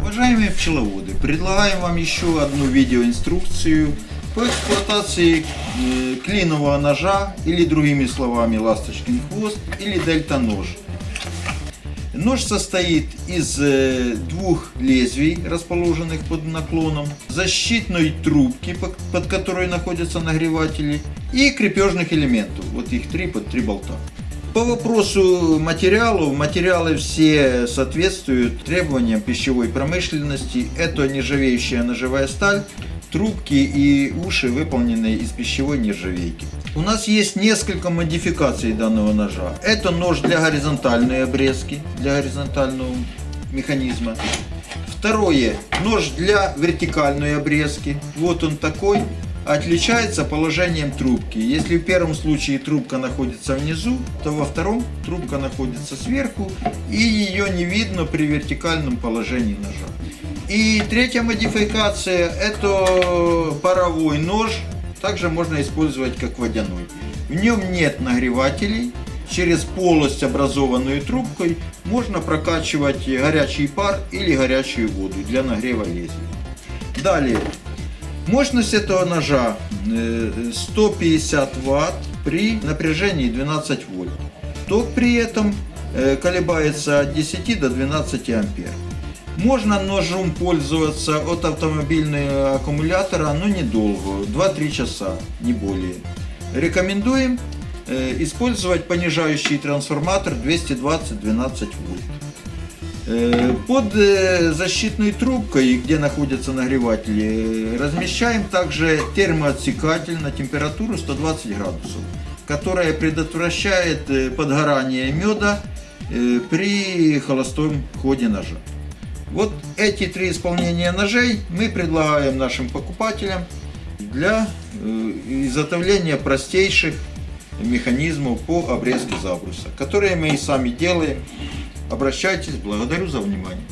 Уважаемые пчеловоды, предлагаем вам еще одну видеоинструкцию по эксплуатации э, клинового ножа или другими словами ласточкин хвост или дельта нож. Нож состоит из э, двух лезвий, расположенных под наклоном, защитной трубки, под, которой находятся нагреватели, и крепежных элементов. Вот их три под три болта. По вопросу материалов, материалы все соответствуют требованиям пищевой промышленности. Это нержавеющая ножевая сталь, трубки и уши выполнены из пищевой нержавейки. У нас есть несколько модификаций данного ножа. Это нож для горизонтальной обрезки, для горизонтального механизма. Второе, нож для вертикальной обрезки. Вот он такой отличается положением трубки. Если в первом случае трубка находится внизу, то во втором трубка находится сверху и ее не видно при вертикальном положении ножа. И третья модификация это паровой нож, также можно использовать как водяной. В нем нет нагревателей, через полость, образованную трубкой, можно прокачивать горячий пар или горячую воду для нагрева лезвия. Далее, Мощность этого ножа 150 э, Вт при напряжении 12 вольт. Ток при этом э, колебается от 10 до 12 ампер. Можно ножом пользоваться от автомобильного аккумулятора, но недолго, 2-3 часа, не более. Рекомендуем э, использовать понижающий трансформатор 220-12 вольт. Э, под э, защитной трубкой, где находятся нагреватели, размещаем также термоотсекатель на температуру 120 градусов, которая предотвращает подгорание меда при холостом ходе ножа. Вот эти три исполнения ножей мы предлагаем нашим покупателям для изготовления простейших механизмов по обрезке забруса, которые мы и сами делаем Обращайтесь, благодарю за внимание.